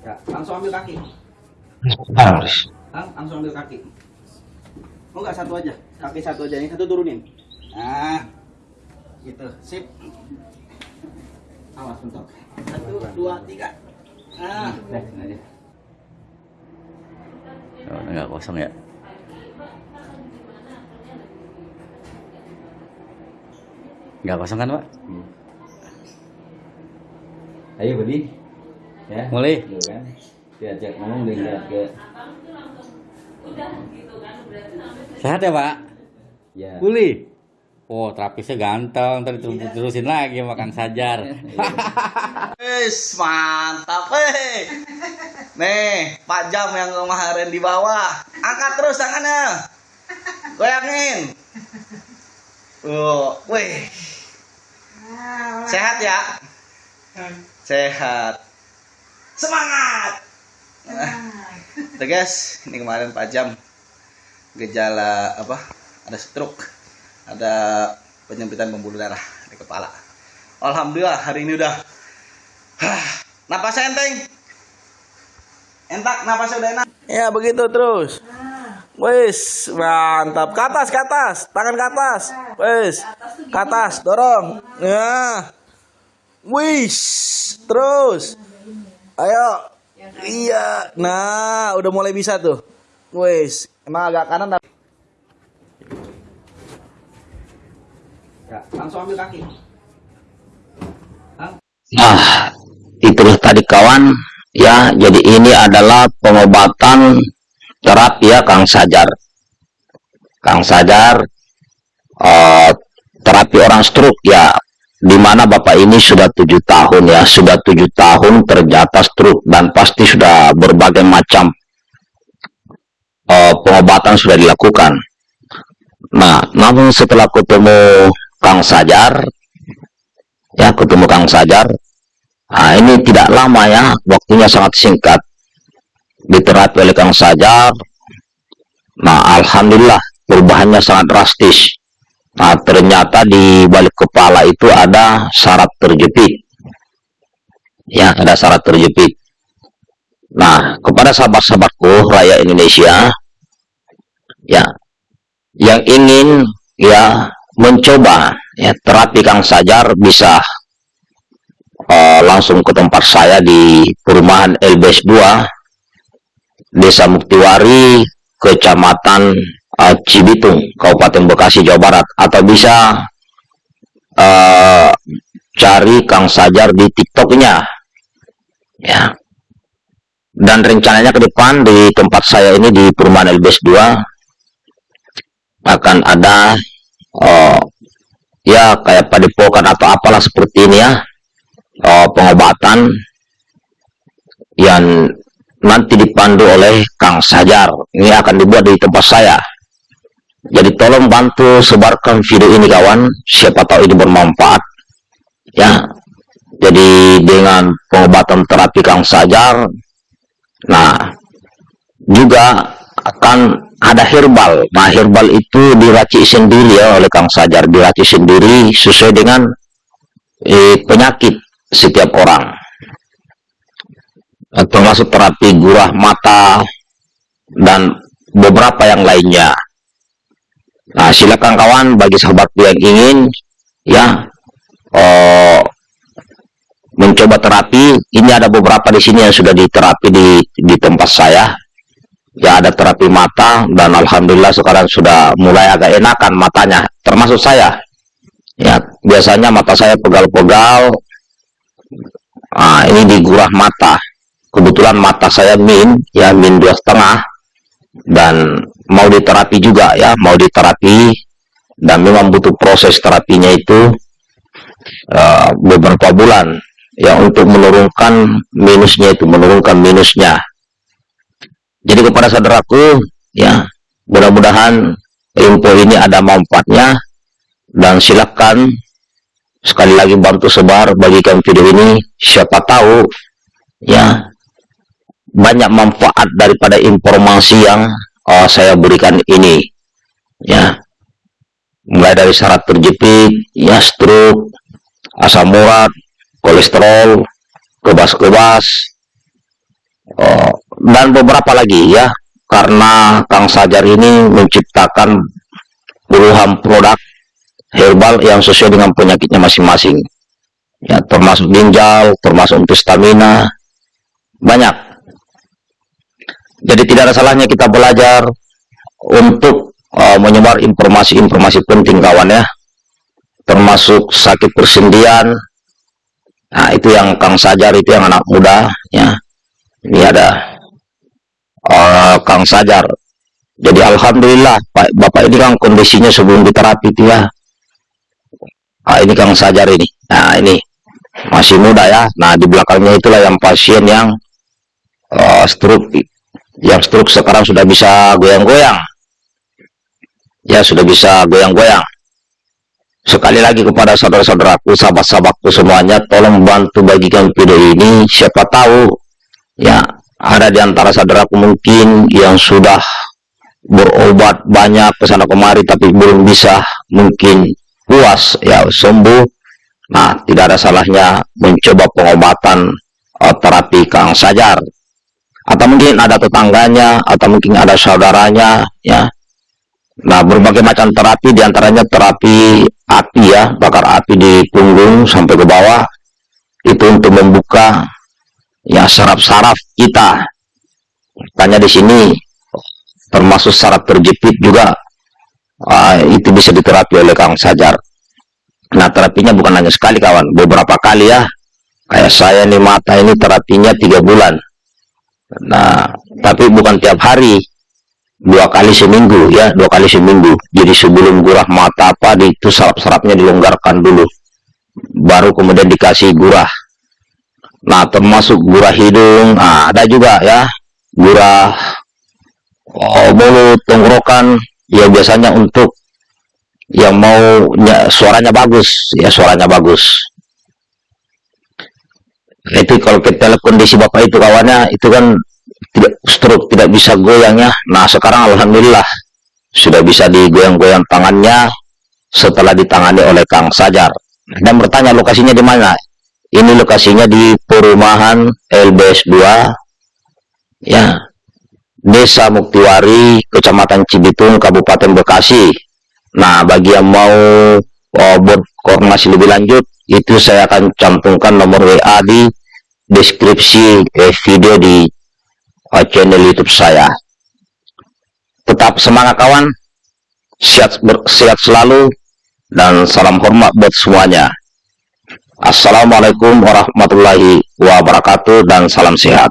Ya, langsung ambil kaki. Harus. Lang, langsung ambil kaki. Oh enggak satu aja, kaki satu aja, ini satu turunin. Nah, gitu, sip. Awas bentok. Satu, dua, tiga. Ah, sini aja. Oh, nggak kosong ya? Nggak kosong kan, Pak? Ayo, Budi. Ya. Mulai. Tuh kan. Diajak ngomong lihat ke Sehat ya, Pak? ya. Pulih. Oh, terapisnya ganteng. Ntar terus- terusin lagi makan sajar. Wis, mantap, hei. Nih, Pak Jam yang kemarin di bawah. Angkat terus tangannya. Goyangin. Oh, wih. Sehat ya? Sehat. Semangat. Tuh guys, ini kemarin Pak Jam gejala apa? Ada stroke, ada penyempitan pembuluh darah di kepala. Alhamdulillah hari ini udah Hah, napasnya enteng. Entak, napasnya udah enak. Ya, begitu terus. Wis, mantap. Ke atas, ke atas. Tangan ke atas. Wis. Ke atas, dorong. Ya. Wis. Terus. Ayo. Iya. Nah, udah mulai bisa tuh. Wis. Emang agak kanan tapi Ya, langsung ambil kaki. Nah, itulah tadi kawan. Ya, jadi ini adalah pengobatan terapi ya Kang Sajar. Kang Sajar eh, terapi orang stroke ya di mana Bapak ini sudah tujuh tahun ya, sudah tujuh tahun terjata stroke dan pasti sudah berbagai macam eh, pengobatan sudah dilakukan. Nah, namun setelah ketemu Kang Sajar, ya ketemu Kang Sajar, Nah, ini tidak lama ya, waktunya sangat singkat. Diterapi oleh Kang Sajar. Nah, alhamdulillah perubahannya sangat drastis. Nah, ternyata di balik kepala itu ada syarat terjepit. Ya, ada syarat terjepit. Nah, kepada sahabat-sahabatku rakyat Indonesia, ya, yang ingin ya mencoba ya terapi Kang Sajar bisa eh, langsung ke tempat saya di perumahan LBS 2 Desa Muktiwari Kecamatan eh, Cibitung Kabupaten Bekasi Jawa Barat atau bisa eh, cari Kang Sajar di TikToknya ya dan rencananya ke depan di tempat saya ini di perumahan LBS 2 akan ada eh, ya kayak padepokan atau apalah seperti ini ya eh, pengobatan yang nanti dipandu oleh Kang Sajar. Ini akan dibuat di tempat saya. Jadi tolong bantu sebarkan video ini kawan, siapa tahu ini bermanfaat. Ya. Jadi dengan pengobatan terapi Kang Sajar, nah juga akan ada herbal. Nah herbal itu diracik sendiri ya oleh Kang Sajar, diracik sendiri sesuai dengan eh, penyakit setiap orang termasuk terapi gurah mata dan beberapa yang lainnya nah silakan kawan bagi sahabat yang ingin ya eh, mencoba terapi. Ini ada beberapa di sini yang sudah diterapi di di tempat saya. Ya ada terapi mata dan alhamdulillah sekarang sudah mulai agak enakan matanya termasuk saya. Ya biasanya mata saya pegal-pegal. Nah, ini di gurah mata. Kebetulan mata saya min, ya min dua setengah, dan mau diterapi juga ya, mau diterapi, dan memang butuh proses terapinya itu eh, beberapa bulan, ya untuk menurunkan minusnya itu, menurunkan minusnya. Jadi kepada saudaraku, ya mudah-mudahan info ini ada manfaatnya, dan silakan sekali lagi bantu sebar bagikan video ini. Siapa tahu ya banyak manfaat daripada informasi yang uh, saya berikan ini. Ya. Mulai dari syarat terjepit ya stroke asam urat kolesterol kebas-kebas. Oh, dan beberapa lagi ya. Karena Kang Sajar ini menciptakan puluhan produk herbal yang sesuai dengan penyakitnya masing-masing. Ya termasuk ginjal termasuk untuk stamina. Banyak jadi tidak ada salahnya kita belajar untuk uh, menyebar informasi-informasi penting kawan ya. Termasuk sakit persendian. Nah itu yang Kang Sajar itu yang anak muda ya. Ini ada uh, Kang Sajar. Jadi Alhamdulillah Pak, Bapak ini kan kondisinya sebelum diterapi itu ya. Nah, ini Kang Sajar ini. Nah ini masih muda ya. Nah di belakangnya itulah yang pasien yang uh, stroke yang stroke sekarang sudah bisa goyang-goyang. Ya sudah bisa goyang-goyang. Sekali lagi kepada saudara-saudaraku sahabat-sahabatku semuanya tolong bantu bagikan video ini. Siapa tahu ya ada di antara saudaraku mungkin yang sudah berobat banyak ke sana kemari tapi belum bisa mungkin puas ya sembuh. Nah tidak ada salahnya mencoba pengobatan uh, terapi Kang Sajar atau mungkin ada tetangganya atau mungkin ada saudaranya ya nah berbagai macam terapi di antaranya terapi api ya bakar api di punggung sampai ke bawah itu untuk membuka ya saraf-saraf kita. Tanya di sini termasuk saraf terjepit juga uh, itu bisa diterapi oleh Kang Sajar. Nah terapinya bukan hanya sekali kawan, beberapa kali ya. Kayak saya nih mata ini terapinya tiga bulan. Nah tapi bukan tiap hari, dua kali seminggu ya, dua kali seminggu. Jadi sebelum gurah mata apa itu saraf-sarafnya dilonggarkan dulu, baru kemudian dikasih gurah. Nah, termasuk gurah hidung, nah, ada juga ya, gurah oh, mulut, tenggorokan, ya biasanya untuk yang mau ya, suaranya bagus, ya suaranya bagus. Itu kalau kita lihat kondisi bapak itu kawannya, itu kan tidak stroke, tidak bisa goyang ya. Nah, sekarang alhamdulillah sudah bisa digoyang-goyang tangannya setelah ditangani oleh Kang Sajar. Dan bertanya lokasinya di mana? ini lokasinya di perumahan LBS 2 ya Desa Muktiwari Kecamatan Cibitung Kabupaten Bekasi nah bagi yang mau oh, buat koordinasi lebih lanjut itu saya akan cantumkan nomor WA di deskripsi eh, video di uh, channel YouTube saya. Tetap semangat kawan. Sehat, sehat selalu dan salam hormat buat semuanya. Assalamualaikum warahmatullahi wabarakatuh dan salam sehat.